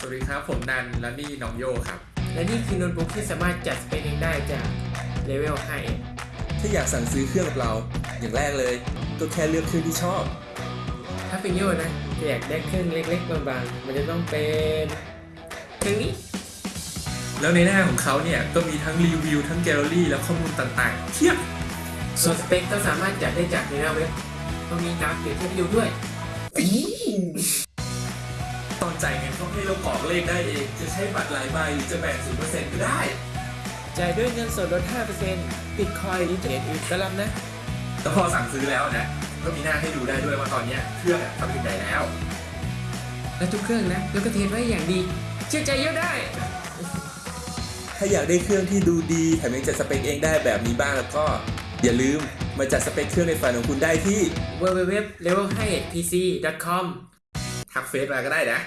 สวัสดีครับ ผมนันและนี่น้องโยครับ และนี่คือโน้ตบุ๊กที่สามารถจัดสเปคเองได้จากเลเวลถ้าอยากสั่งซื้อเครื่องกับเรา อย่างแรกเลย ก็แค่เลือกเครื่องที่ชอบ5ถ้าเป็นโยนะจะอยากได้เครื่องเล็กๆบางๆมันจะต้องเป็นเครื่องนี้ แล้วในหน้าของเขาเนี่ยก็มีทั้งรีวิวทั้งแกลเลอรี่และข้อมูลต่างๆเทียบส่วนสเปคก็สามารถจัดได้จากในหน้าเว็บต้องมีกราฟเปรียบเทียบให้ดูด้วยตอน จ่ายเงินเขาให้เรากรอกเลขได้เอง จะใช้บัตรหลายใบหรือจะแบ่งศูนย์เปอร์เซ็นต์ก็ได้ จ่ายด้วยเงินสดลด5%บิตคอยน์อินเทอร์เน็ตอื่นก็รับนะ แต่พอสั่งซื้อแล้วนะก็มีหน้าให้ดูได้ด้วยว่าตอนเนี้ยเครื่องอะทำถึงไหนแล้ว และทุกเครื่องนะ แล้วก็ test ไว้อย่างดี เชื่อใจโยได้ ถ้าอยากได้เครื่องที่ดูดีแถมยังจัดสเปคเองได้แบบนี้บ้างแล้วก็ อย่าลืมมาจัดสเปคเครื่องในฝันของคุณได้ที่ www.level5pc.com ทักเฟซมาก็ได้นะ